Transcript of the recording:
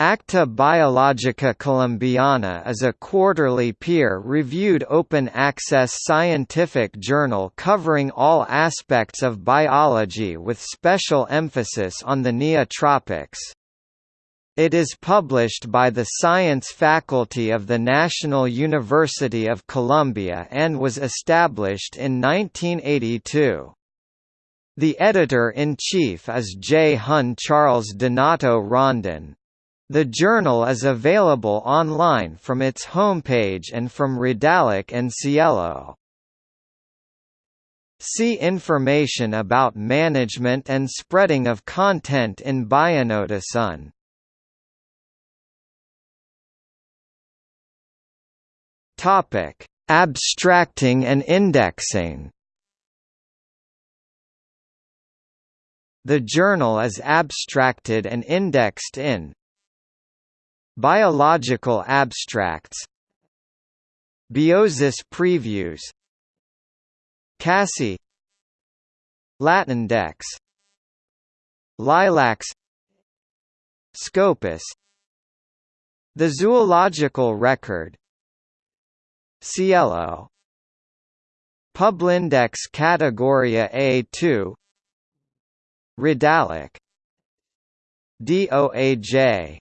Acta Biologica Colombiana is a quarterly peer-reviewed open-access scientific journal covering all aspects of biology with special emphasis on the neotropics. It is published by the Science Faculty of the National University of Colombia and was established in 1982. The editor-in-chief is J. Hun Charles Donato Rondon. The journal is available online from its homepage and from Redalyc and SciELO. See information about management and spreading of content in Bionotisun. Topic: Abstracting and indexing. The journal is abstracted and indexed in Biological abstracts Biosis previews CASSI Latindex Lilacs Scopus The Zoological Record SciELO Publindex Categoria A2 Redalyc DOAJ